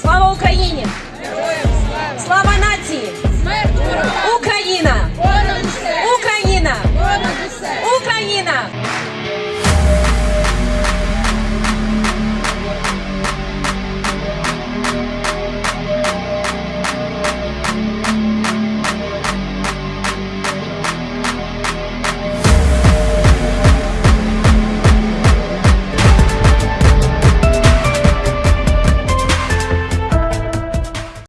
Слава Україні! Слава нации!